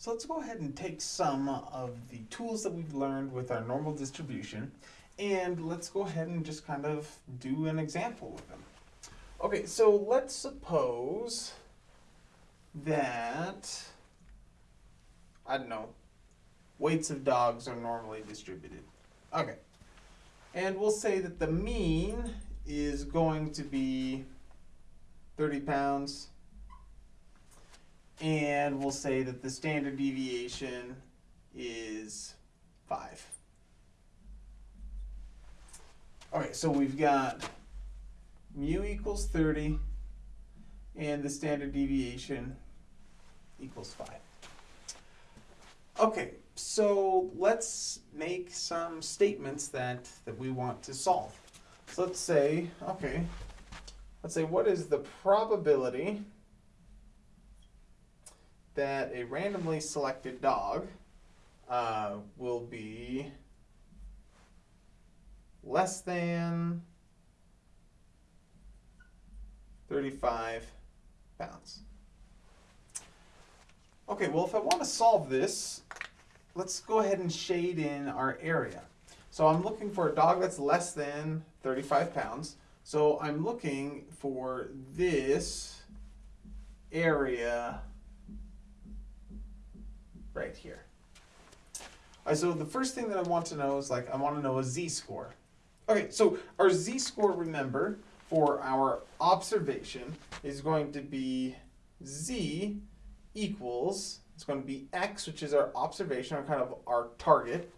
So let's go ahead and take some of the tools that we've learned with our normal distribution and let's go ahead and just kind of do an example with them. Okay, so let's suppose that, I don't know, weights of dogs are normally distributed. Okay, and we'll say that the mean is going to be 30 pounds and we'll say that the standard deviation is 5. All right, so we've got mu equals 30 and the standard deviation equals 5. Okay, so let's make some statements that, that we want to solve. So let's say, okay, let's say what is the probability that a randomly selected dog uh, will be less than 35 pounds. Okay, well if I want to solve this, let's go ahead and shade in our area. So I'm looking for a dog that's less than 35 pounds. So I'm looking for this area right here. So the first thing that I want to know is like, I want to know a z-score. Okay, so our z-score, remember, for our observation is going to be z equals, it's going to be x, which is our observation, or kind of our target,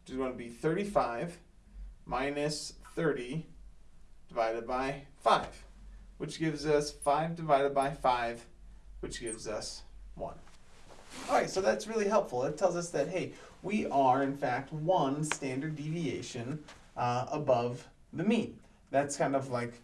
which is going to be 35 minus 30 divided by 5, which gives us 5 divided by 5, which gives us 1. All right, so that's really helpful. It tells us that, hey, we are, in fact, one standard deviation uh, above the mean. That's kind of like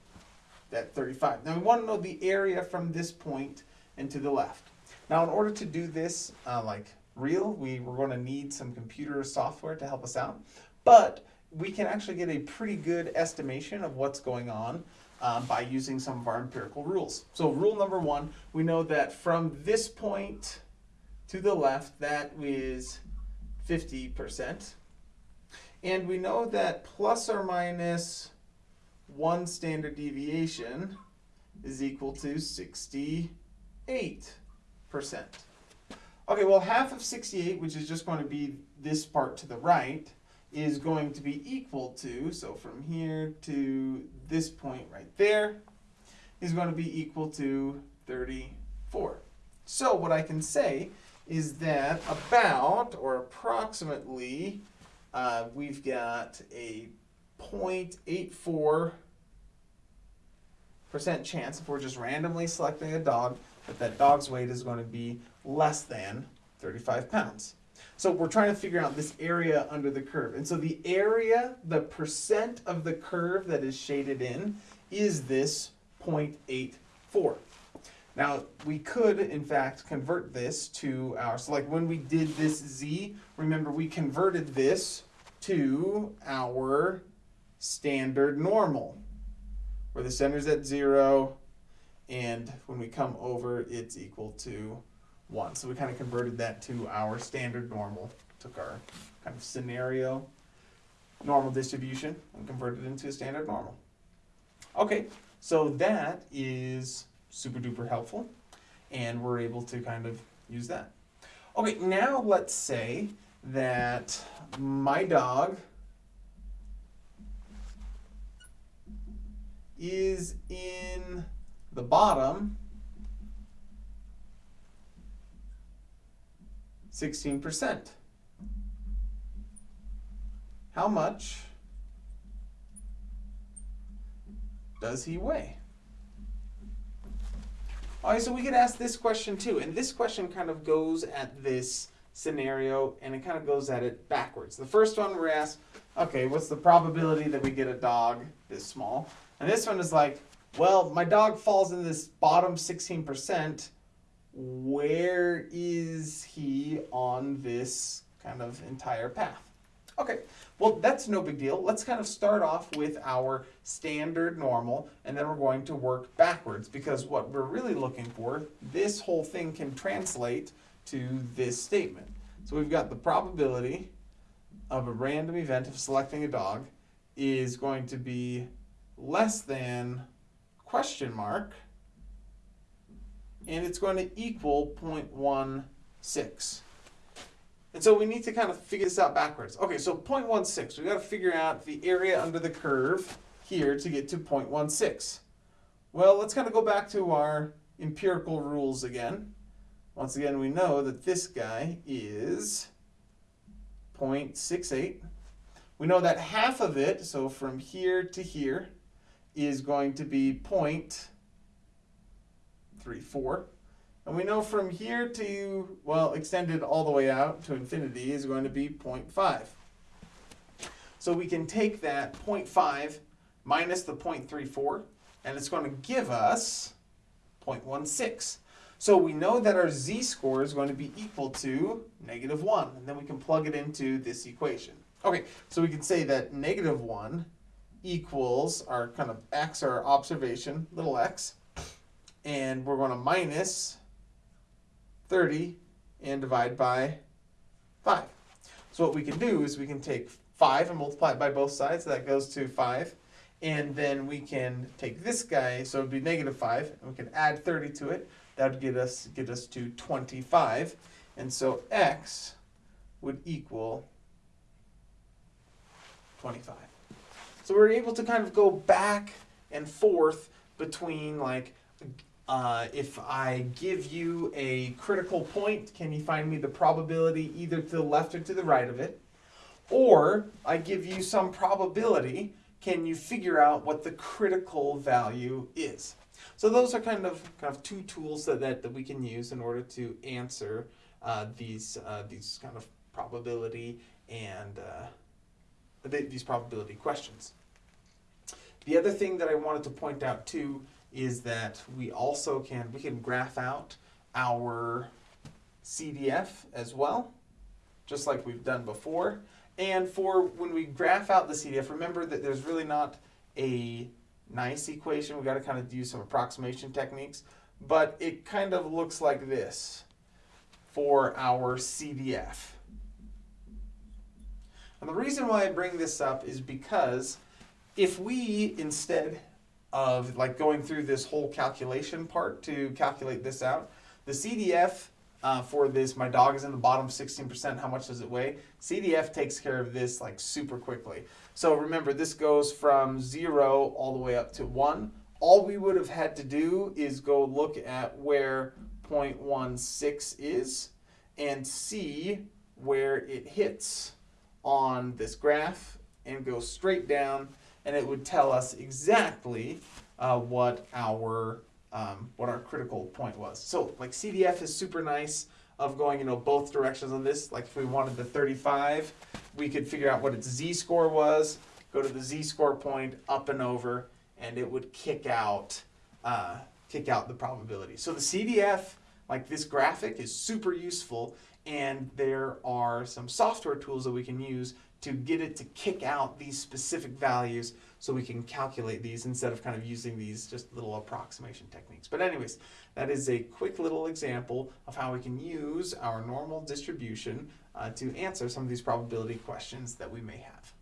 that 35. Now we want to know the area from this point and to the left. Now in order to do this uh, like real, we, we're going to need some computer software to help us out. But we can actually get a pretty good estimation of what's going on um, by using some of our empirical rules. So rule number one, we know that from this point to the left, that is 50%. And we know that plus or minus one standard deviation is equal to 68%. Okay, well half of 68, which is just going to be this part to the right, is going to be equal to, so from here to this point right there, is going to be equal to 34. So what I can say is that about, or approximately, uh, we've got a 0.84 percent chance if we're just randomly selecting a dog that that dog's weight is going to be less than 35 pounds. So we're trying to figure out this area under the curve. And so the area, the percent of the curve that is shaded in is this 0.84. Now, we could, in fact, convert this to our, so like when we did this z, remember we converted this to our standard normal, where the center's at zero, and when we come over, it's equal to one. So we kind of converted that to our standard normal, took our kind of scenario normal distribution and converted it into a standard normal. Okay, so that is super duper helpful and we're able to kind of use that. Okay, now let's say that my dog is in the bottom 16%. How much does he weigh? All right, so we could ask this question too, and this question kind of goes at this scenario and it kind of goes at it backwards. The first one we're asked, okay, what's the probability that we get a dog this small? And this one is like, well, my dog falls in this bottom 16%. Where is he on this kind of entire path? Okay, well, that's no big deal. Let's kind of start off with our standard normal, and then we're going to work backwards because what we're really looking for, this whole thing can translate to this statement. So we've got the probability of a random event of selecting a dog is going to be less than question mark and it's going to equal 0.16. And so we need to kind of figure this out backwards. Okay, so 0.16, we got to figure out the area under the curve here to get to 0.16. Well, let's kind of go back to our empirical rules again. Once again, we know that this guy is 0.68. We know that half of it, so from here to here, is going to be 0.34. And we know from here to, well, extended all the way out to infinity is going to be 0.5. So we can take that 0.5 minus the 0.34, and it's going to give us 0.16. So we know that our z-score is going to be equal to negative 1, and then we can plug it into this equation. Okay, so we can say that negative 1 equals our kind of x, our observation, little x, and we're going to minus 30 and divide by 5. So what we can do is we can take 5 and multiply it by both sides, so that goes to 5. And then we can take this guy, so it would be negative 5, and we can add 30 to it. That would get us, get us to 25. And so x would equal 25. So we're able to kind of go back and forth between like uh, if I give you a critical point, can you find me the probability either to the left or to the right of it? Or I give you some probability, can you figure out what the critical value is? So those are kind of kind of two tools that, that, that we can use in order to answer uh, these uh, these kind of probability and uh, these probability questions. The other thing that I wanted to point out too is that we also can, we can graph out our CDF as well, just like we've done before. And for when we graph out the CDF, remember that there's really not a nice equation. We've got to kind of use some approximation techniques. But it kind of looks like this for our CDF. And the reason why I bring this up is because if we instead of like going through this whole calculation part to calculate this out. The CDF uh, for this, my dog is in the bottom 16%, how much does it weigh? CDF takes care of this like super quickly. So remember, this goes from zero all the way up to one. All we would have had to do is go look at where 0.16 is and see where it hits on this graph and go straight down and it would tell us exactly uh, what our um, what our critical point was. So like CDF is super nice of going you know both directions on this. Like if we wanted the 35, we could figure out what its z-score was, go to the z-score point up and over, and it would kick out uh, kick out the probability. So the CDF, like this graphic, is super useful, and there are some software tools that we can use to get it to kick out these specific values so we can calculate these instead of kind of using these just little approximation techniques. But anyways, that is a quick little example of how we can use our normal distribution uh, to answer some of these probability questions that we may have.